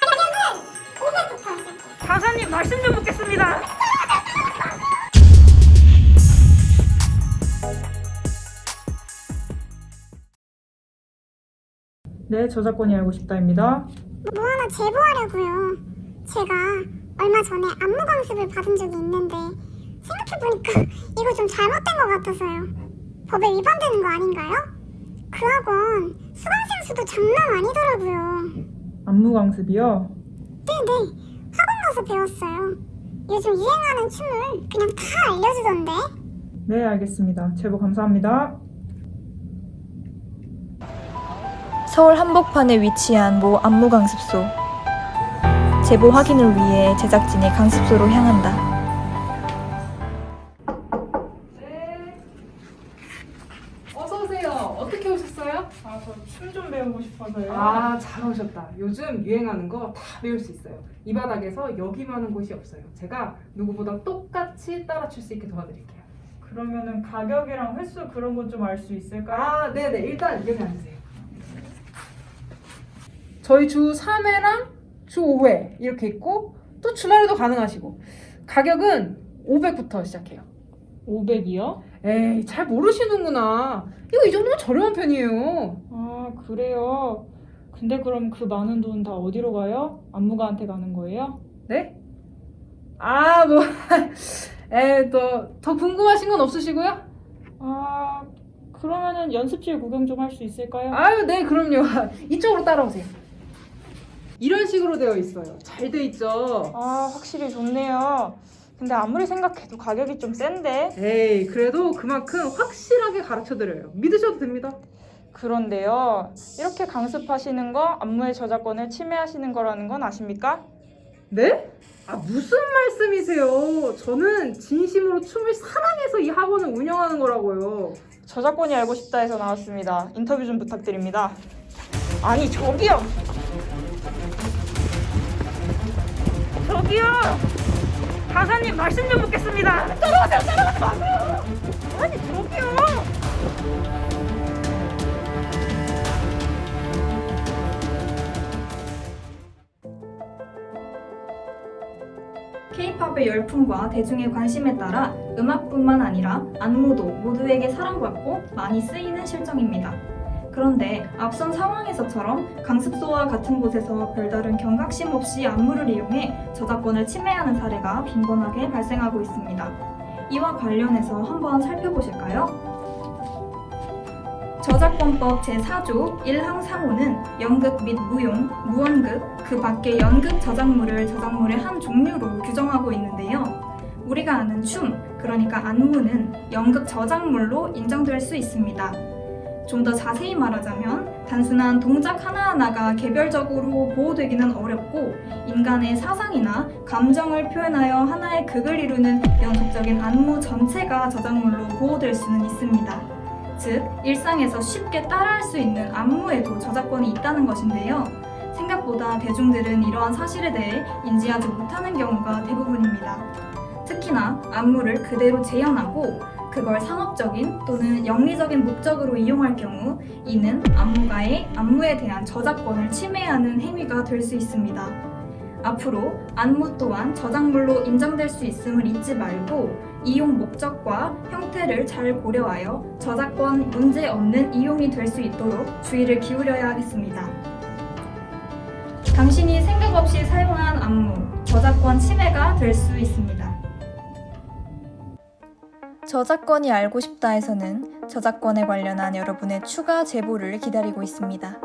가격은 500부터 시작해요. 강사님 말씀 좀 묻겠습니다. 네, 저작권이 알고 싶다입니다. 뭐 하나 제보하려고요. 제가 얼마 전에 안무 강습을 받은 적이 있는데 생각해보니까 이거 좀 잘못된 것 같아서요. 법에 위반되는 거 아닌가요? 그 학원 수강생 수도 장난 아니더라고요. 안무 강습이요. 네네, 학원 가서 배웠어요. 요즘 유행하는 춤을 그냥 다 알려주던데. 네, 알겠습니다. 제보 감사합니다. 서울 한복판에 위치한 모 안무강습소. 제보 확인을 위해 제작진이 강습소로 향한다. 어서 오세요. 어떻게 오셨어요? 아, 저 춤 좀 배우고 싶어서요. 아, 잘 오셨다. 요즘 유행하는 거 다 배울 수 있어요. 이 바닥에서 여기만한 곳이 없어요. 제가 누구보다 똑같이 따라 출 수 있게 도와드릴게요. 그러면은 가격이랑 횟수 그런 건 좀 알 수 있을까요? 아, 네네. 일단 여기 앉으세요. 저희 주 3회랑 주 5회 이렇게 있고 또 주말에도 가능하시고 가격은 500부터 시작해요. 500이요? 에이, 잘 모르시는구나. 이거 이 정도면 저렴한 편이에요. 아, 그래요. 근데 그럼 그 많은 돈 다 어디로 가요? 안무가한테 가는 거예요? 네? 아, 뭐, 에, 또, 더 궁금하신 건 없으시고요? 아, 그러면은 연습실 구경 좀 할 수 있을까요? 아유, 네, 그럼요. 이쪽으로 따라오세요. 이런 식으로 되어 있어요. 잘 돼 있죠? 아, 확실히 좋네요. 근데 아무리 생각해도 가격이 좀 센데? 에이, 그래도 그만큼 확실하게 가르쳐 드려요. 믿으셔도 됩니다. 그런데요. 이렇게 강습하시는 거 안무의 저작권을 침해하시는 거라는 건 아십니까? 네? 아, 무슨 말씀이세요? 저는 진심으로 춤을 사랑해서 이 학원을 운영하는 거라고요. 저작권이 알고 싶다 해서 나왔습니다. 인터뷰 좀 부탁드립니다. 아니, 저기요! 저기요! 강사님 말씀 좀 묻겠습니다. 따라오세요, 따라오지 마세요. 아니, 저기요! K-팝의 열풍과 대중의 관심에 따라 음악뿐만 아니라 안무도 모두에게 사랑받고 많이 쓰이는 실정입니다. 그런데 앞선 상황에서처럼 강습소와 같은 곳에서 별다른 경각심 없이 안무를 이용해 저작권을 침해하는 사례가 빈번하게 발생하고 있습니다. 이와 관련해서 한번 살펴보실까요? 저작권법 제4조 1항 상호는 연극 및 무용, 무언극, 그 밖의 연극 저작물을 저작물의 한 종류로 규정하고 있는데요. 우리가 아는 춤, 그러니까 안무는 연극 저작물로 인정될 수 있습니다. 좀 더 자세히 말하자면 단순한 동작 하나하나가 개별적으로 보호되기는 어렵고 인간의 사상이나 감정을 표현하여 하나의 극을 이루는 연속적인 안무 전체가 저작물로 보호될 수는 있습니다. 즉, 일상에서 쉽게 따라할 수 있는 안무에도 저작권이 있다는 것인데요. 생각보다 대중들은 이러한 사실에 대해 인지하지 못하는 경우가 대부분입니다. 특히나 안무를 그대로 재현하고 그걸 상업적인 또는 영리적인 목적으로 이용할 경우 이는 안무가의 안무에 대한 저작권을 침해하는 행위가 될 수 있습니다. 앞으로 안무 또한 저작물로 인정될 수 있음을 잊지 말고 이용 목적과 형태를 잘 고려하여 저작권 문제 없는 이용이 될 수 있도록 주의를 기울여야 하겠습니다. 당신이 생각 없이 사용한 안무, 저작권 침해가 될 수 있습니다. 저작권이 알고 싶다에서는 저작권에 관련한 여러분의 추가 제보를 기다리고 있습니다.